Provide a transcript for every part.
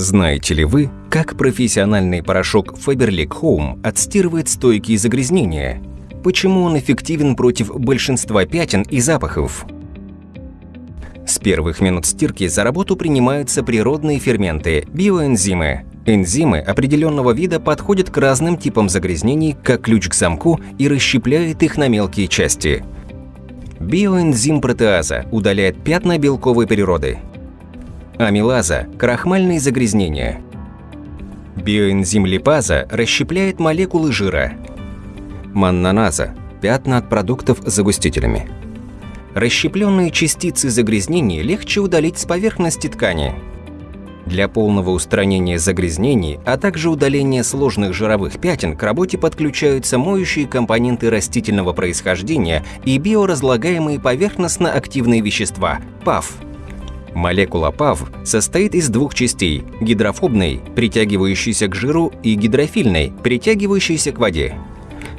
Знаете ли вы, как профессиональный порошок Faberlic Home отстирывает стойкие загрязнения? Почему он эффективен против большинства пятен и запахов? С первых минут стирки за работу принимаются природные ферменты – биоэнзимы. Энзимы определенного вида подходят к разным типам загрязнений как ключ к замку и расщепляют их на мелкие части. Биоэнзим протеаза удаляет пятна белковой природы. Амилаза – крахмальные загрязнения. Биоэнзим липаза расщепляет молекулы жира. Маннаназа – пятна от продуктов с загустителями. Расщепленные частицы загрязнений легче удалить с поверхности ткани. Для полного устранения загрязнений, а также удаления сложных жировых пятен к работе подключаются моющие компоненты растительного происхождения и биоразлагаемые поверхностно-активные вещества – ПАВ. Молекула ПАВ состоит из двух частей – гидрофобной, притягивающейся к жиру, и гидрофильной, притягивающейся к воде.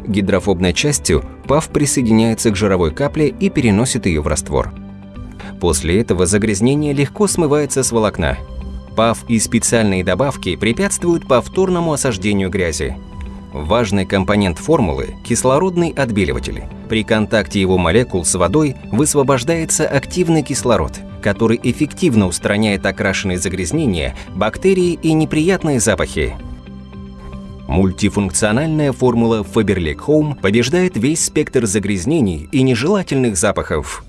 Гидрофобной частью ПАВ присоединяется к жировой капле и переносит ее в раствор. После этого загрязнение легко смывается с волокна. ПАВ и специальные добавки препятствуют повторному осаждению грязи. Важный компонент формулы – кислородный отбеливатель. При контакте его молекул с водой высвобождается активный кислород, который эффективно устраняет окрашенные загрязнения, бактерии и неприятные запахи. Мультифункциональная формула Faberlic Home побеждает весь спектр загрязнений и нежелательных запахов.